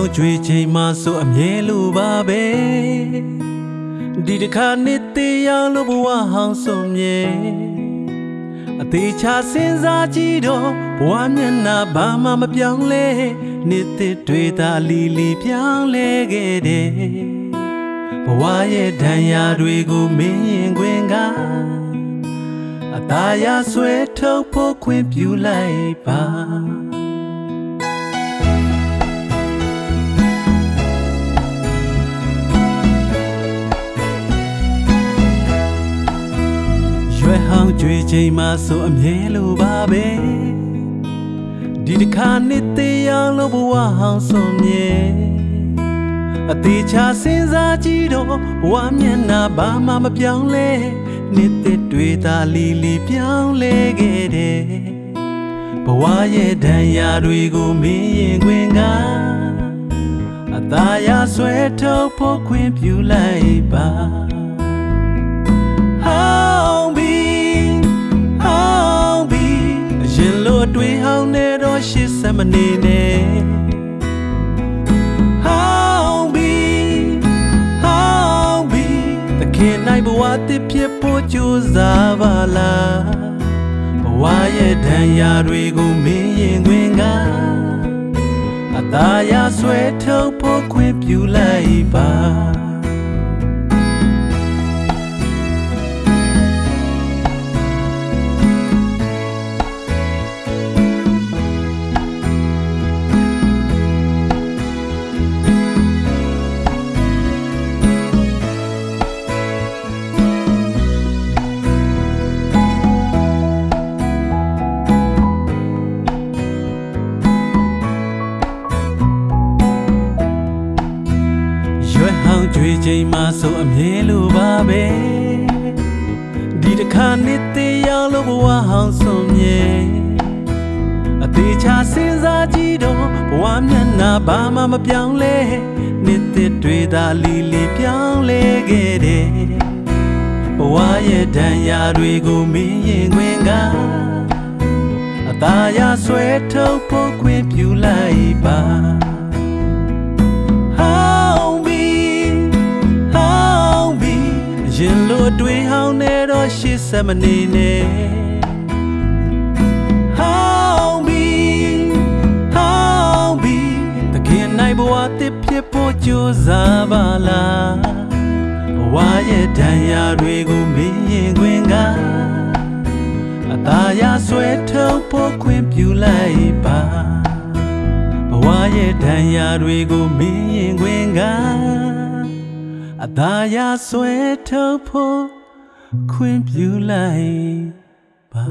င်ကြွေချိန်မှဆိုအမြဲလိုပါပဲဒီတစ်ခါနှစ်သေးရောက်လို့ဘဝဟောင်းဆုံးမြဲအသေးချစဉ်းစားကြည့်တော့ဘဝမျက်နှာဘာမှမပြောင်းလဲနှစ်သက်တွေသာလီလီပြောင်းလဲခဲ့တယ်ဘဝရဲ့ဒဏ်ရာတွေကိုမင်းရင်ခွင်ကအသားရဆွဲထုတ်ဖို့ခွင့်ပြုလိုက်ပါ ယ်ဟောင်းကြွေချိန်မှဆိုအမြဲလိုပါပဲဒီတစ်ခါနှစ်သေးရောက်လို့ဘဝဟောင်းဆုံးမြဲအသေးချစဉ်းစားကြည့်တော့ဘဝမျက်နှာဘာမှမပြောင်းလဲနှစ်သက်တွေသာလီလီပြောင်းလဲခဲ့တယ်ဘဝရဲ့ဒဏ်ရာတွေကိုမင်းရင်ခွင်ကအသားရဆွဲထုတ်ဖို့ခွင့်ပြုလိုက်ပါ ရှစ်စမနေနဲ့ဟောင်းပြီဟောင်းပြီတခင်နိုင်ဘဝတစ်ဖြစ်ဖို့ကြိုးစားပါလားဘဝရဲ့ဒဏ်ရာတွေကိုမင်းရင်ခွင်ကအသားရဆွဲထုတ်ဖို့ခွင့်ပြုလိုက်ပါ ကြွေချိန်မှဆိုအမြဲလိုပါပဲဒီတစ်ခါနှစ်သေးရောက်လို့ဘဝဟောင်းဆုံးမြဲအသေးချစဉ်းစားကြည့်တော့ဘဝမျက်နှာဘာမှမပြောင်းလဲနှစ်သက်တွေသာလီလီပြောင်းလဲခဲ့တယ်ဘဝရဲ့ဒဏ်ရာတွေကိုမင်းရင်ခွင်ကအသားရဆွဲထုတ်ဖို့ခွင့်ပြုလိုက်ပါ တော့ရှစ်စမနေနဲ့ဟောင်းပြီဟောင်းပြီတခင်နိုင်ဘဝတစ်ဖြစ်ဖို့ကြိုးစားပါလားဘဝရဲ့ဒဏ်ရာတွေကိုမင်းရင်ခွင်ကအသားရဆွဲထုတ်ဖို့ခွင့်ပြုလိုက်ပါဘဝရဲ့ဒဏ်ရာတွေကိုမင်းရင်ခွင်ကအသာရဆွဲထုတ်ဖို့ ခွင့်ပြုလိုက်ပါ